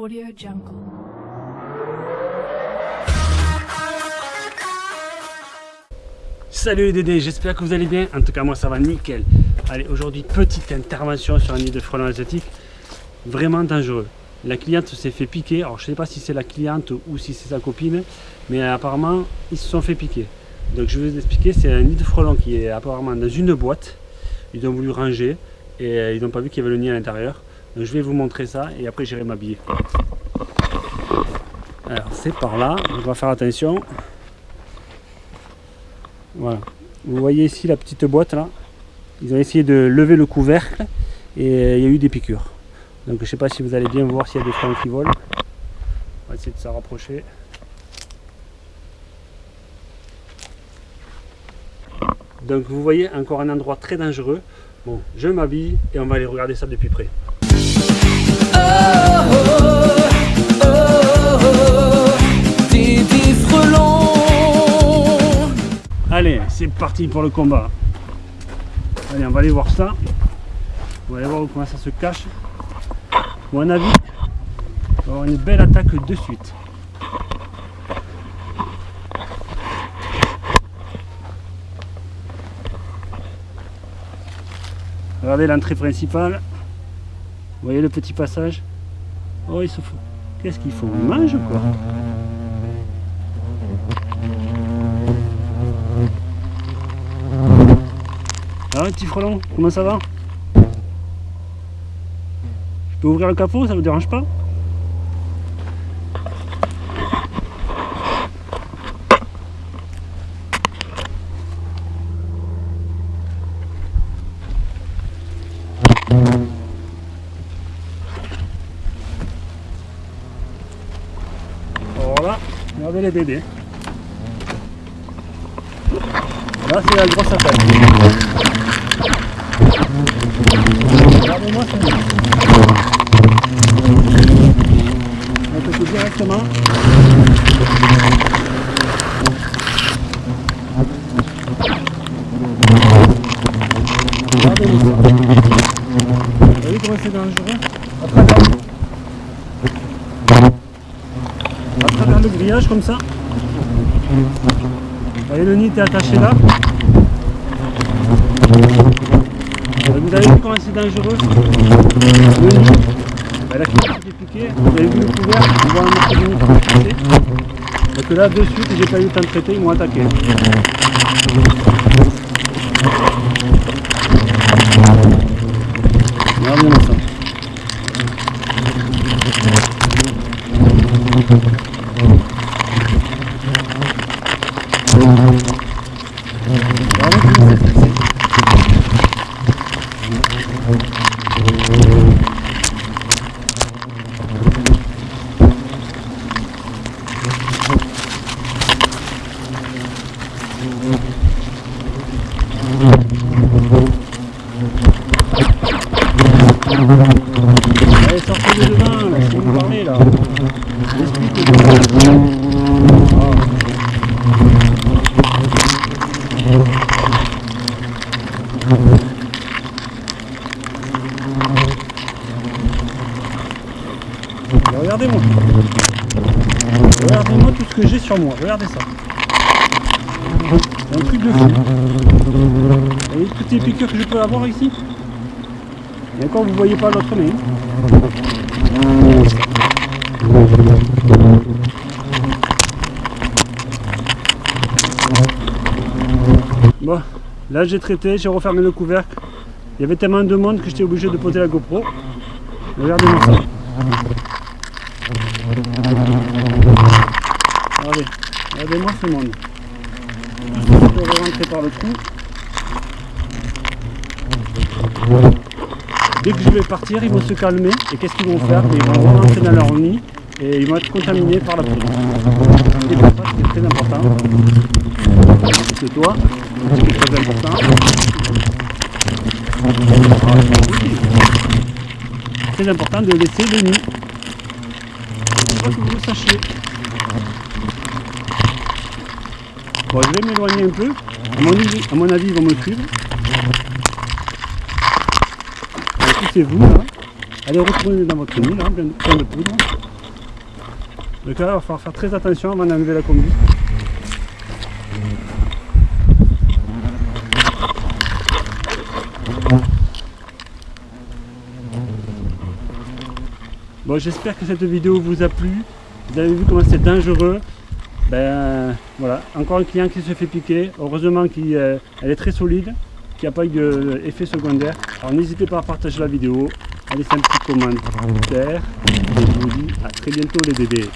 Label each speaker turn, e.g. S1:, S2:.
S1: Audio Jungle.
S2: Salut les Dédés, j'espère que vous allez bien. En tout cas, moi ça va nickel. Allez, aujourd'hui, petite intervention sur un nid de frelons asiatiques vraiment dangereux. La cliente s'est fait piquer. Alors, je sais pas si c'est la cliente ou si c'est sa copine, mais apparemment, ils se sont fait piquer. Donc, je vais vous expliquer. C'est un nid de frelons qui est apparemment dans une boîte. Ils ont voulu ranger et euh, ils n'ont pas vu qu'il y avait le nid à l'intérieur. Donc, je vais vous montrer ça et après, j'irai m'habiller. Alors, c'est par là. On va faire attention. Voilà. Vous voyez ici la petite boîte là. Ils ont essayé de lever le couvercle et il y a eu des piqûres. Donc je ne sais pas si vous allez bien voir s'il y a des frelons qui volent. On va essayer de s'en rapprocher. Donc vous voyez encore un endroit très dangereux. Bon, je m'habille et on va aller regarder ça depuis près. Allez, c'est parti pour le combat. Allez, on va aller voir ça. On va aller voir comment ça se cache. À mon avis, on va avoir une belle attaque de suite. Regardez l'entrée principale. Vous voyez le petit passage Oh, ils se font. Qu'est-ce qu'ils font? Ils mangent quoi? Alors, petit frelon, comment ça va? Je peux ouvrir le capot, ça vous dérange pas? Regardez les bébés. Là c'est la grosse attaque. Regardez-moi ça. On peut directement. Regardez-moi. Vous voyez comment c'est dangereux à comme ça. Le nid est attaché là. Vous avez vu comment c'est dangereux Le nid, bah, la cliente s'est piquée, vous avez vu le couvert, on voit un morceau de nid est cassé. Donc là de suite j'ai pas eu le temps de traiter, ils m'ont attaqué. Regardez-moi ça. Regardez comment c'est stressé. Allez, sortez de devant, laissez-nous parler là. Expliquez-nous. Et Regardez-moi. Regardez-moi tout ce que j'ai sur moi. Regardez ça. Un truc de fou. Vous voyez toutes les piqûres que je peux avoir ici? Et encore vous voyez pas l'autre main. Bon, là j'ai traité, j'ai refermé le couvercle. Il y avait tellement de monde que j'étais obligé de poser la GoPro. Regardez-moi ça. Regardez, regardez-moi ce monde. Je peux rentrer par le trou. Dès que je vais partir, ils vont se calmer. Et qu'est-ce qu'ils vont faire? Ils vont rentrer dans leur nid et ils vont être contaminés par la poudre. C'est très important. C'est toi, c'est très important. Très important de laisser le nid. Vous le sachiez. Bon, je vais m'éloigner un peu. À mon avis, à mon avis, ils vont me suivre. Poussez-vous là. Allez, retournez dans votre nid là, plein de poudre. Donc là, il va falloir faire très attention avant d'enlever la combi. Bon, j'espère que cette vidéo vous a plu. Vous avez vu comment c'est dangereux. Ben voilà, encore un client qui se fait piquer. Heureusement qu'elle euh, est très solide, qu'il n'y a pas eu d'effet secondaire. Alors n'hésitez pas à partager la vidéo, à laisser un petit commentaire. Et je vous dis à très bientôt les bébés.